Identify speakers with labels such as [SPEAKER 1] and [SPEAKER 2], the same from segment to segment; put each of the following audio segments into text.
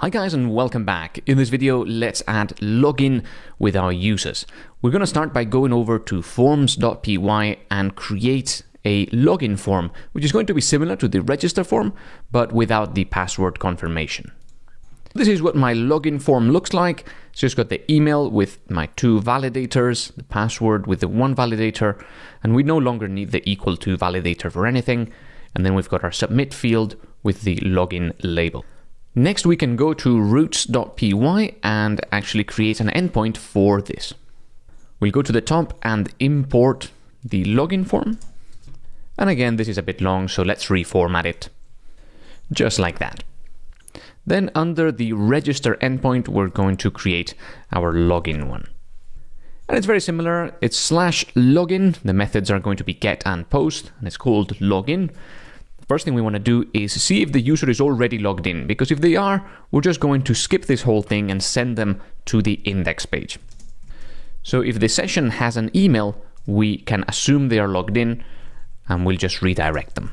[SPEAKER 1] Hi guys and welcome back. In this video, let's add login with our users. We're going to start by going over to forms.py and create a login form, which is going to be similar to the register form, but without the password confirmation. This is what my login form looks like. So it's got the email with my two validators, the password with the one validator, and we no longer need the equal to validator for anything. And then we've got our submit field with the login label. Next, we can go to routes.py and actually create an endpoint for this. We'll go to the top and import the login form. And again, this is a bit long, so let's reformat it. Just like that. Then under the register endpoint, we're going to create our login one. And it's very similar. It's slash login. The methods are going to be get and post, and it's called login first thing we want to do is see if the user is already logged in, because if they are, we're just going to skip this whole thing and send them to the index page. So if the session has an email, we can assume they are logged in and we'll just redirect them.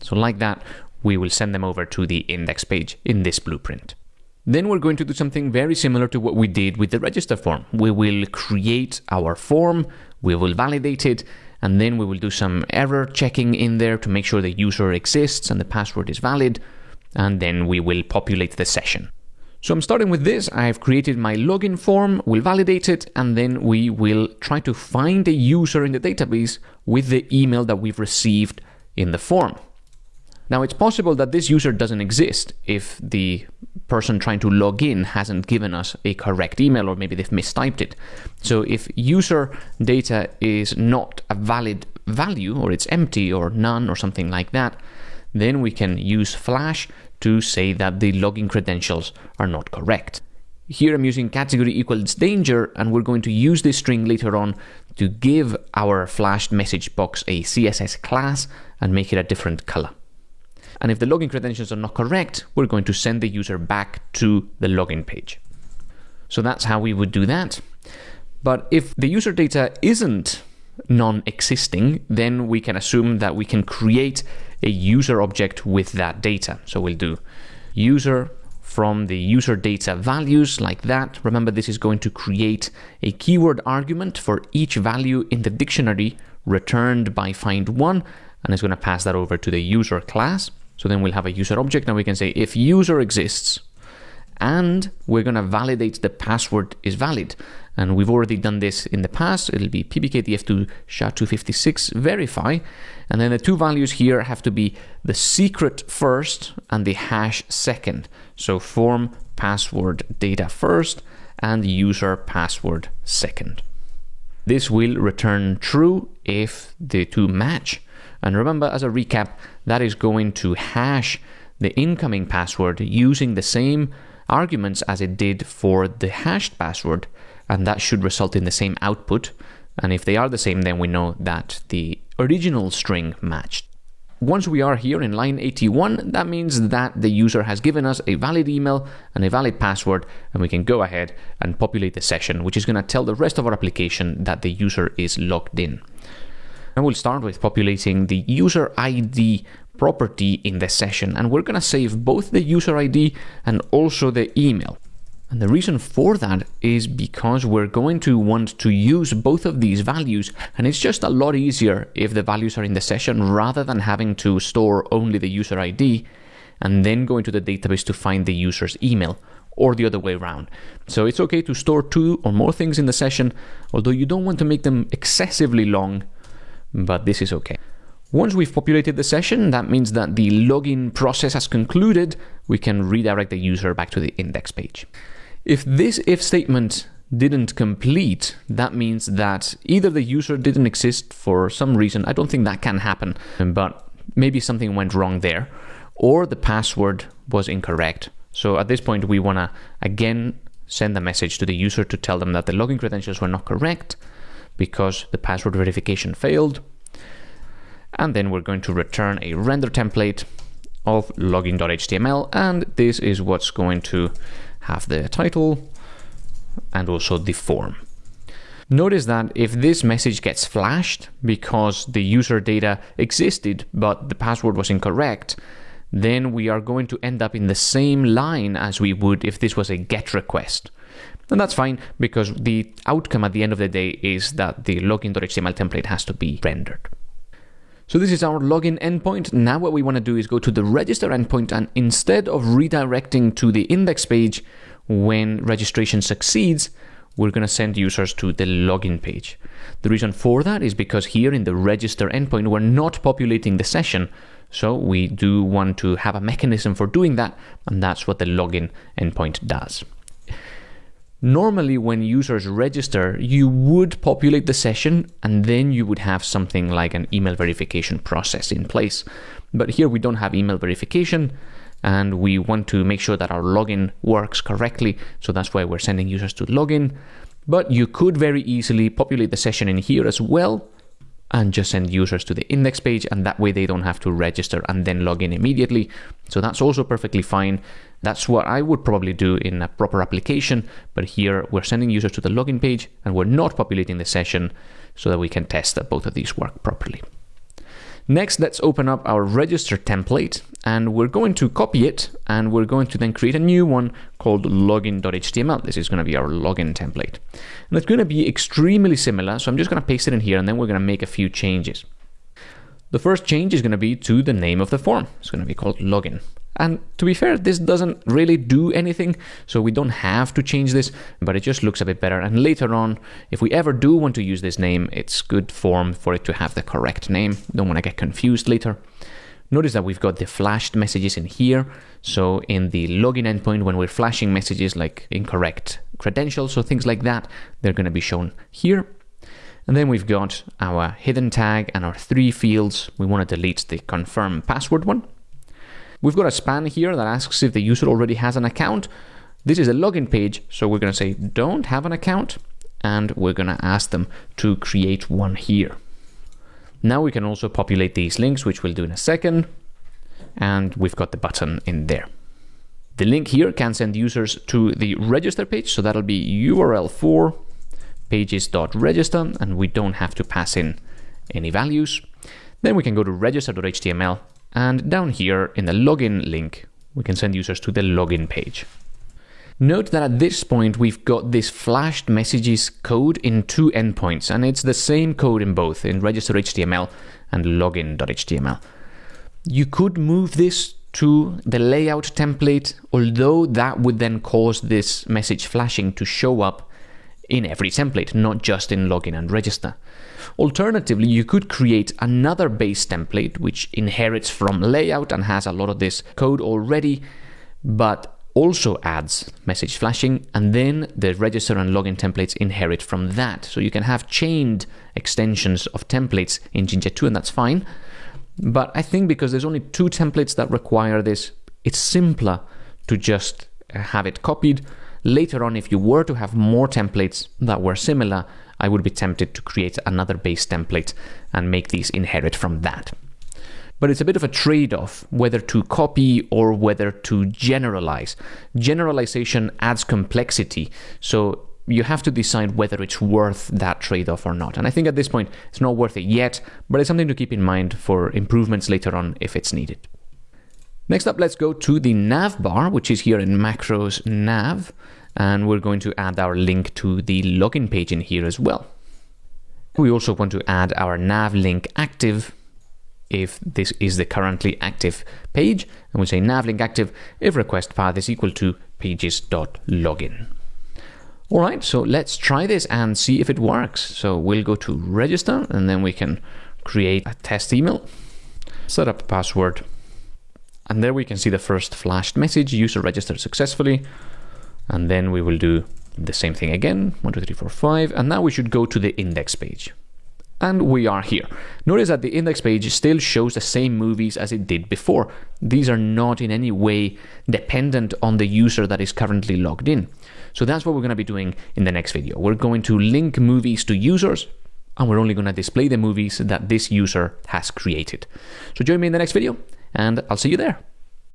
[SPEAKER 1] So like that, we will send them over to the index page in this blueprint. Then we're going to do something very similar to what we did with the register form. We will create our form, we will validate it, and then we will do some error checking in there to make sure the user exists and the password is valid, and then we will populate the session. So I'm starting with this, I've created my login form, we'll validate it, and then we will try to find a user in the database with the email that we've received in the form. Now it's possible that this user doesn't exist if the person trying to log in hasn't given us a correct email or maybe they've mistyped it. So if user data is not a valid value or it's empty or none or something like that, then we can use flash to say that the login credentials are not correct. Here I'm using category equals danger and we're going to use this string later on to give our flashed message box a CSS class and make it a different color. And if the login credentials are not correct, we're going to send the user back to the login page. So that's how we would do that. But if the user data isn't non-existing, then we can assume that we can create a user object with that data. So we'll do user from the user data values like that. Remember, this is going to create a keyword argument for each value in the dictionary returned by find one, and it's going to pass that over to the user class. So then we'll have a user object and we can say if user exists and we're going to validate the password is valid. And we've already done this in the past. It'll be pbkdf2 sha256 verify. And then the two values here have to be the secret first and the hash second. So form password data first and user password second. This will return true if the two match. And remember, as a recap, that is going to hash the incoming password using the same arguments as it did for the hashed password, and that should result in the same output. And if they are the same, then we know that the original string matched. Once we are here in line 81, that means that the user has given us a valid email and a valid password, and we can go ahead and populate the session, which is going to tell the rest of our application that the user is logged in. And we'll start with populating the user ID property in the session. And we're going to save both the user ID and also the email. And the reason for that is because we're going to want to use both of these values and it's just a lot easier if the values are in the session rather than having to store only the user ID and then go into the database to find the user's email or the other way around. So it's okay to store two or more things in the session, although you don't want to make them excessively long but this is okay. Once we've populated the session, that means that the login process has concluded, we can redirect the user back to the index page. If this if statement didn't complete, that means that either the user didn't exist for some reason, I don't think that can happen, but maybe something went wrong there, or the password was incorrect. So at this point, we want to again send a message to the user to tell them that the login credentials were not correct, because the password verification failed. And then we're going to return a render template of login.html and this is what's going to have the title and also the form. Notice that if this message gets flashed because the user data existed but the password was incorrect, then we are going to end up in the same line as we would if this was a GET request. And that's fine because the outcome at the end of the day is that the login.html template has to be rendered. So this is our login endpoint. Now what we want to do is go to the register endpoint and instead of redirecting to the index page when registration succeeds, we're going to send users to the login page. The reason for that is because here in the register endpoint, we're not populating the session. So we do want to have a mechanism for doing that, and that's what the login endpoint does. Normally, when users register, you would populate the session and then you would have something like an email verification process in place. But here we don't have email verification and we want to make sure that our login works correctly. So that's why we're sending users to login. But you could very easily populate the session in here as well and just send users to the index page and that way they don't have to register and then log in immediately. So that's also perfectly fine. That's what I would probably do in a proper application, but here we're sending users to the login page and we're not populating the session so that we can test that both of these work properly. Next, let's open up our register template and we're going to copy it and we're going to then create a new one called login.html. This is going to be our login template. And it's going to be extremely similar, so I'm just going to paste it in here and then we're going to make a few changes. The first change is going to be to the name of the form. It's going to be called login. And to be fair, this doesn't really do anything, so we don't have to change this, but it just looks a bit better. And later on, if we ever do want to use this name, it's good form for it to have the correct name. Don't want to get confused later. Notice that we've got the flashed messages in here. So in the login endpoint, when we're flashing messages like incorrect credentials or things like that, they're going to be shown here. And then we've got our hidden tag and our three fields. We want to delete the confirm password one. We've got a span here that asks if the user already has an account. This is a login page, so we're going to say don't have an account, and we're going to ask them to create one here. Now we can also populate these links, which we'll do in a second, and we've got the button in there. The link here can send users to the register page, so that'll be URL for pages.register, and we don't have to pass in any values. Then we can go to register.html and down here in the login link, we can send users to the login page. Note that at this point we've got this flashed messages code in two endpoints and it's the same code in both, in register.html and login.html. You could move this to the layout template, although that would then cause this message flashing to show up in every template, not just in login and register. Alternatively, you could create another base template which inherits from layout and has a lot of this code already, but also adds message flashing, and then the register and login templates inherit from that. So you can have chained extensions of templates in Jinja 2, and that's fine. But I think because there's only two templates that require this, it's simpler to just uh, have it copied. Later on, if you were to have more templates that were similar, I would be tempted to create another base template and make these inherit from that. But it's a bit of a trade off whether to copy or whether to generalize. Generalization adds complexity, so you have to decide whether it's worth that trade off or not. And I think at this point, it's not worth it yet, but it's something to keep in mind for improvements later on if it's needed. Next up, let's go to the nav bar, which is here in macros nav and we're going to add our link to the login page in here as well. We also want to add our nav link active if this is the currently active page, and we say nav link active if request path is equal to pages.login. All right, so let's try this and see if it works. So we'll go to register and then we can create a test email, set up a password, and there we can see the first flashed message, user registered successfully and then we will do the same thing again, one, two, three, four, five, and now we should go to the index page. And we are here. Notice that the index page still shows the same movies as it did before. These are not in any way dependent on the user that is currently logged in. So that's what we're going to be doing in the next video. We're going to link movies to users, and we're only going to display the movies that this user has created. So join me in the next video, and I'll see you there.